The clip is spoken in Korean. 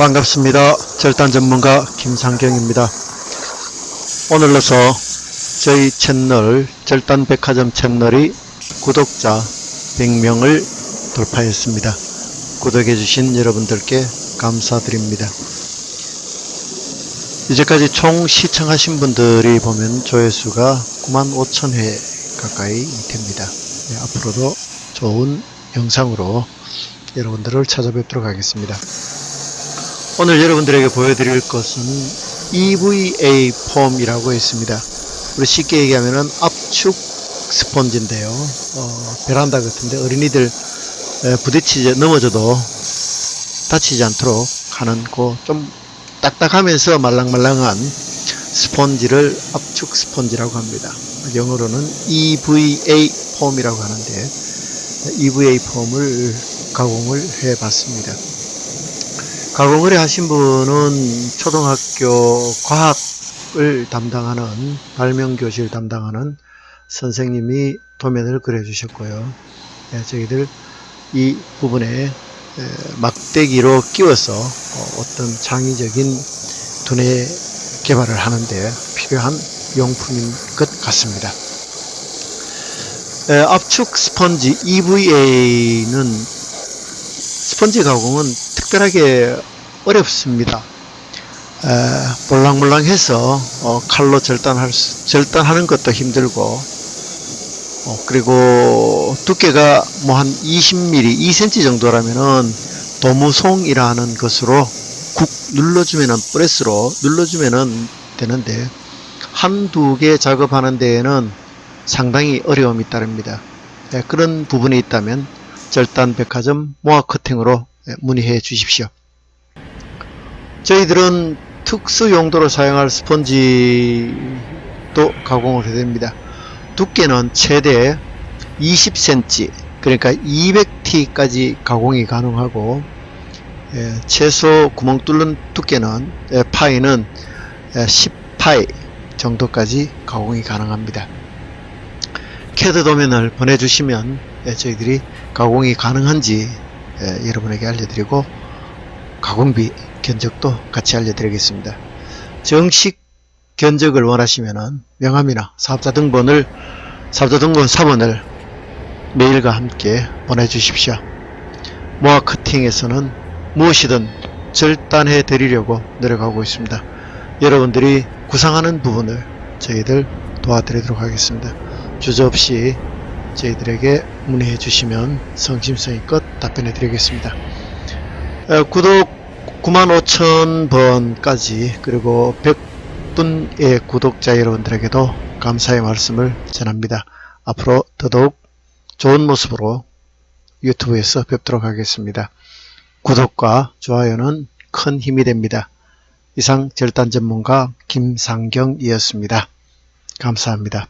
반갑습니다. 절단 전문가 김상경입니다. 오늘로서 저희 채널 절단 백화점 채널이 구독자 100명을 돌파했습니다. 구독해 주신 여러분들께 감사드립니다. 이제까지 총 시청하신 분들이 보면 조회수가 9만 5천 회 가까이 됩니다. 네, 앞으로도 좋은 영상으로 여러분들을 찾아뵙도록 하겠습니다. 오늘 여러분들에게 보여드릴 것은 EVA 폼이라고 있습니다. 우리 쉽게 얘기하면 압축 스펀지인데요. 어, 베란다 같은데 어린이들 에, 부딪히지 넘어져도 다치지 않도록 하는 그좀 딱딱하면서 말랑말랑한 스펀지를 압축 스펀지라고 합니다. 영어로는 EVA 폼이라고 하는데 EVA 폼을 가공을 해 봤습니다. 가공을 하신 분은 초등학교 과학을 담당하는 발명교실 담당하는 선생님이 도면을 그려 주셨고요. 예, 저희들 이 부분에 에, 막대기로 끼워서 어, 어떤 창의적인 두뇌 개발을 하는데 필요한 용품인 것 같습니다. 에, 압축 스펀지 EVA는 스펀지 가공은 특별하게 어렵습니다. 에, 몰랑몰랑해서 어, 칼로 절단할 수, 절단하는 것도 힘들고 어, 그리고 두께가 뭐 한 20mm, 2cm 정도라면은 도무송이라는 것으로 국 눌러주면은 프레스로 눌러주면은 되는데 한두 개 작업하는 데에는 상당히 어려움이 따릅니다. 예, 그런 부분이 있다면 절단 백화점 모아 커팅으로 예, 문의해 주십시오. 저희들은 특수 용도로 사용할 스펀지도 가공을 해야 됩니다. 두께는 최대 20cm 그러니까 200T까지 가공이 가능하고 예, 최소 구멍 뚫는 두께는 예, 파이는 예, 10파이 정도까지 가공이 가능합니다. 캐드 도면을 보내주시면 예, 저희들이 가공이 가능한지 예, 여러분에게 알려드리고 가공비 견적도 같이 알려드리겠습니다. 정식 견적을 원하시면 명함이나 사업자 등본을 사업자 등본 사본을 메일과 함께 보내주십시오. 모아 커팅에서는 무엇이든 절단해 드리려고 노력하고 있습니다. 여러분들이 구상하는 부분을 저희들 도와드리도록 하겠습니다. 주저없이 저희들에게 문의해 주시면 성심성의껏 답변해 드리겠습니다. 어, 구독 95,000번까지 그리고 100분의 구독자 여러분들에게도 감사의 말씀을 전합니다. 앞으로 더더욱 좋은 모습으로 유튜브에서 뵙도록 하겠습니다. 구독과 좋아요는 큰 힘이 됩니다. 이상 절단 전문가 김상경이었습니다. 감사합니다.